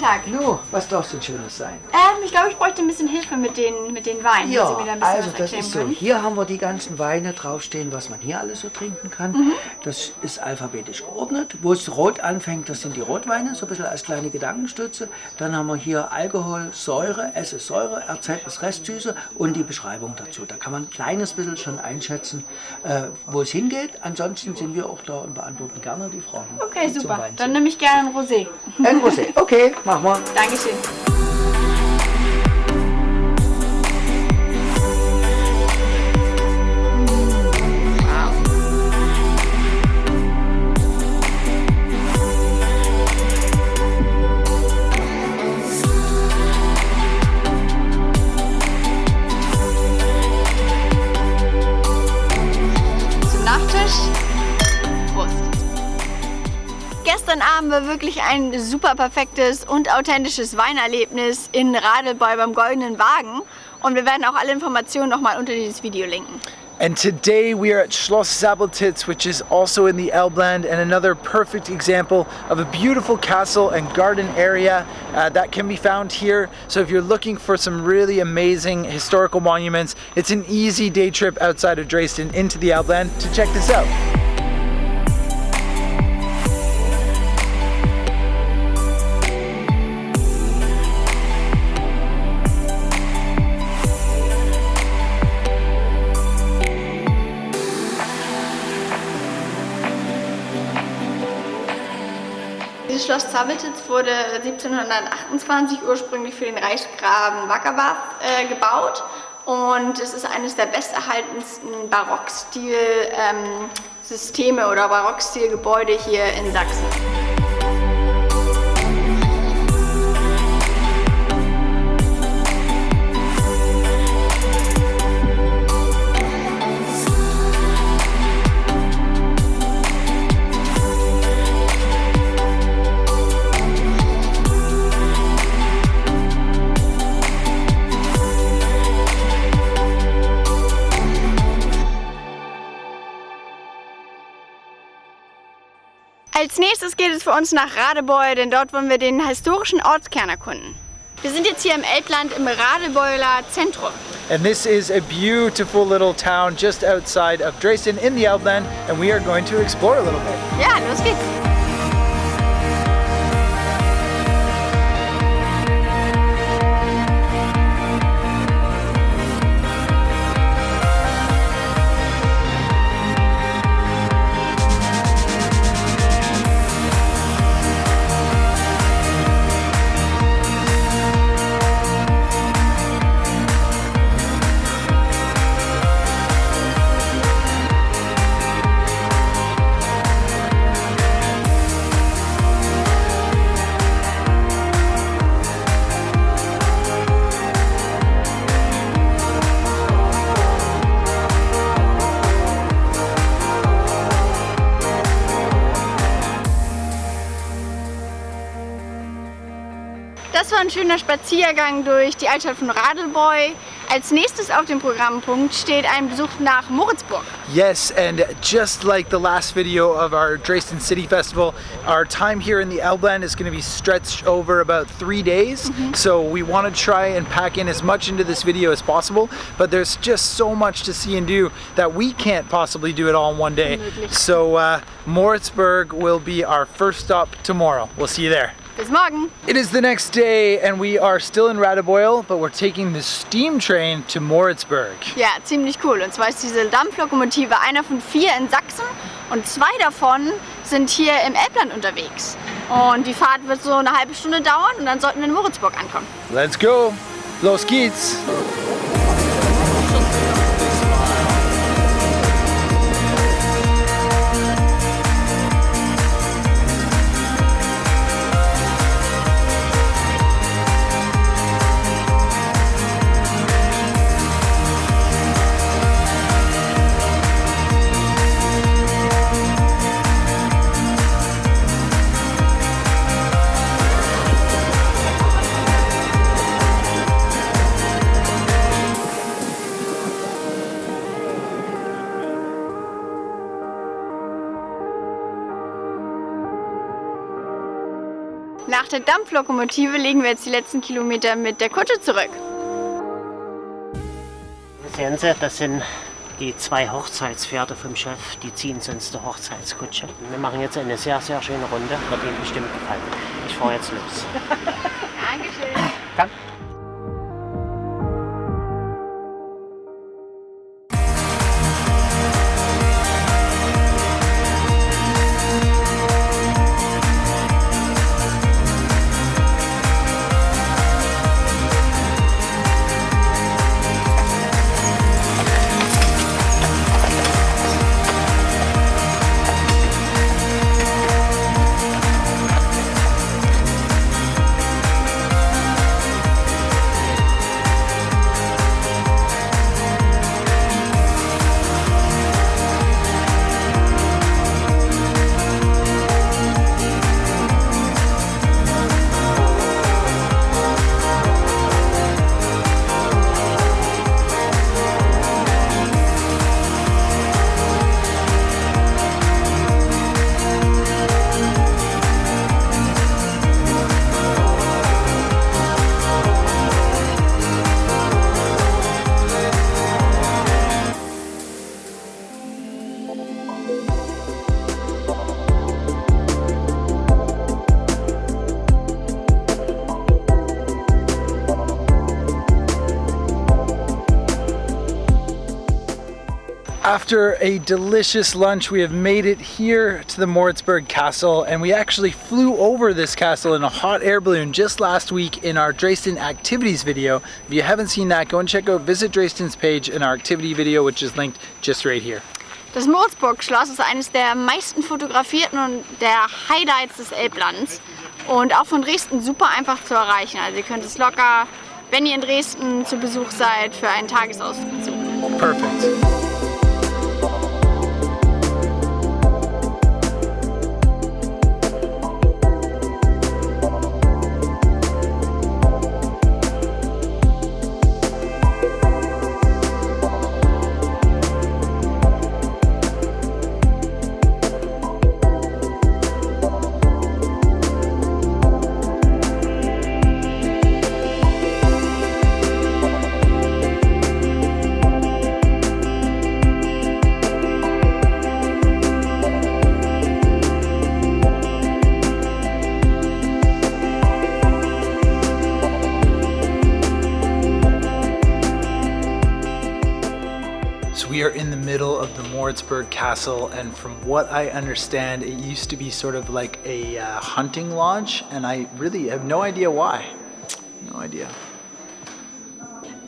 Tag. Nu, was du denn Schönes sein? Äh, ähm, ich glaube, ich bräuchte ein bisschen Hilfe mit den, mit den Weinen. Ja, also das ist so. können. Hier haben wir die ganzen Weine draufstehen, was man hier alles so trinken kann. Mhm. Das ist alphabetisch geordnet. Wo es rot anfängt, das sind die Rotweine, so ein bisschen als kleine Gedankenstütze. Dann haben wir hier Alkohol, Säure, S ist Säure, RZ ist Restsüße und die Beschreibung dazu. Da kann man ein kleines bisschen schon einschätzen, äh, wo es hingeht. Ansonsten sind wir auch da und beantworten gerne die Fragen. Okay, super. Dann nehme ich gerne ein Rosé. Ein Rosé. Okay, machen wir. Dankeschön. Wirklich ein super perfektes und authentisches Weinerlebnis in Radebeul beim Goldenen Wagen. Und wir werden auch alle Informationen nochmal unter dieses Video linken. And today we are at Schloss Zabeltitz, which is also in the Elbland, and another perfect example of a beautiful castle and garden area uh, that can be found here. So if you're looking for some really amazing historical monuments, it's an easy day trip outside of Dresden into the Elbland to check this out. Schloss Zabeltitz wurde 1728 ursprünglich für den Reichsgraben Wackerbarth äh, gebaut und es ist eines der besterhaltensten Barockstil-Systeme oder Barockstil-Gebäude hier in Sachsen. Nächstes geht es für uns nach Radebeul, denn dort wollen wir den historischen Ortskern erkunden. Wir sind jetzt hier im Elbland im Radebeuler Zentrum. And this is a beautiful little town just outside of Dresden in the Elbland, and we are going to explore a little bit. Ja, los geht's. Ein schöner Spaziergang durch die Altstadt von Radebeul. Als nächstes auf dem Programmpunkt steht ein Besuch nach Moritzburg. Yes, and just like the last video of our Dresden City Festival, our time here in the Elbland is going to be stretched over about three days. So we want to try and pack in as much into this video as possible, but there's just so much to see and do that we can't possibly do it all in one day. So uh, Moritzburg will be our first stop tomorrow. We'll see you there. Bis morgen! It is the next day and we are still in Radebeul, but we're taking the steam train to Moritzburg. Ja, ziemlich cool. Und zwar ist diese Dampflokomotive einer von vier in Sachsen und zwei davon sind hier im Elbland unterwegs. Und die Fahrt wird so eine halbe Stunde dauern und dann sollten wir in Moritzburg ankommen. Let's go. Los geht's. Nach der Dampflokomotive legen wir jetzt die letzten Kilometer mit der Kutsche zurück. Sehen Sie, das sind die zwei Hochzeitspferde vom Chef, die ziehen sonst die Hochzeitskutsche. Wir machen jetzt eine sehr, sehr schöne Runde, wird Ihnen bestimmt gefallen. Ich fahre jetzt los. After a delicious lunch, we have made it here to the Moritzburg Castle, and we actually flew over this castle in a hot air balloon just last week in our Dresden activities video. If you haven't seen that, go and check out Visit Dresden's page in our activity video, which is linked just right here. Das Moritzburg-Schloss ist eines der meisten fotografierten und der Highlights des Elblands und auch von Dresden super einfach zu erreichen. Also ihr könnt es locker, wenn ihr in Dresden zu Besuch seid, für einen Tagesausflug besuchen. Perfect. Of Castle and from what I understand it used to be sort of like a uh, hunting lodge and I really have no idea why. No idea.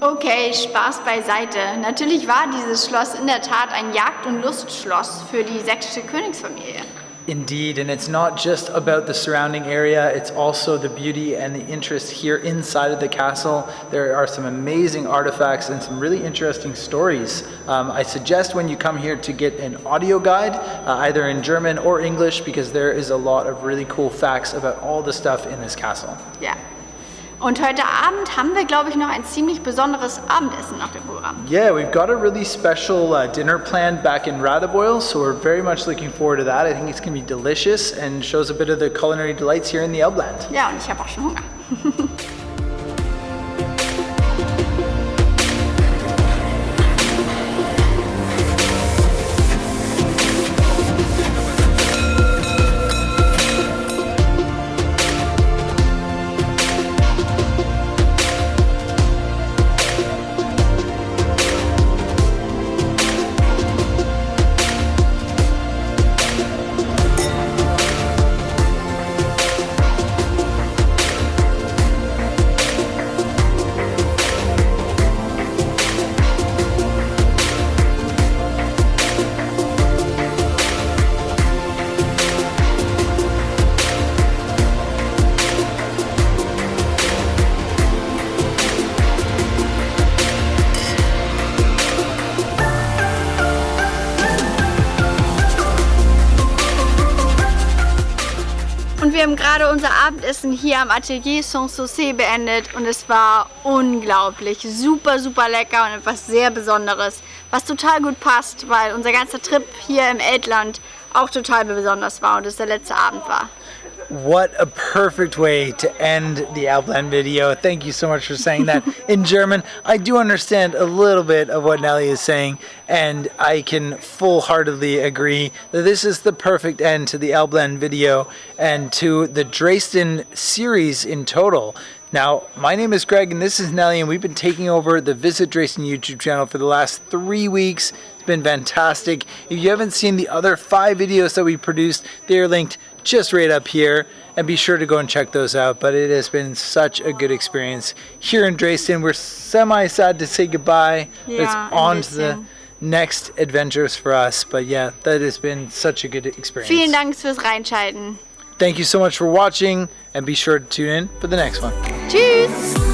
Okay, Spaß beiseite. Natürlich war dieses Schloss in der Tat ein Jagd- und Lustschloss für die sächsische Königsfamilie. Indeed, and it's not just about the surrounding area, it's also the beauty and the interest here inside of the castle. There are some amazing artifacts and some really interesting stories. Um, I suggest when you come here to get an audio guide, uh, either in German or English, because there is a lot of really cool facts about all the stuff in this castle. Ja. Und heute Abend haben wir, glaube ich, noch ein ziemlich besonderes Abendessen auf dem Programm. Yeah, we've got a really special uh, dinner planned back in Ratheboyle, so we're very much looking forward to that. I think it's going to be delicious and shows a bit of the culinary delights here in the Elbland. Ja, und ich habe auch schon Hunger. Und wir haben gerade unser Abendessen hier am Atelier Sanssouci beendet und es war unglaublich, super, super lecker und etwas sehr Besonderes, was total gut passt, weil unser ganzer Trip hier im Eltland auch total besonders war und es der letzte Abend war. What a perfect way to end the Elbland video. Thank you so much for saying that in German. I do understand a little bit of what Nelly is saying, and I can full-heartedly agree that this is the perfect end to the Elbland video and to the Dresden series in total. Now, my name is Greg and this is Nelly and we've been taking over the Visit Dresden YouTube channel for the last three weeks. It's been fantastic. If you haven't seen the other five videos that we produced, they are linked just right up here and be sure to go and check those out. But it has been such a good experience here in Dresden. We're semi sad to say goodbye, but Yeah, it's on to the next adventures for us. But yeah, that has been such a good experience. Vielen Dank fürs Reinschalten. Thank you so much for watching and be sure to tune in for the next one. Tschüss!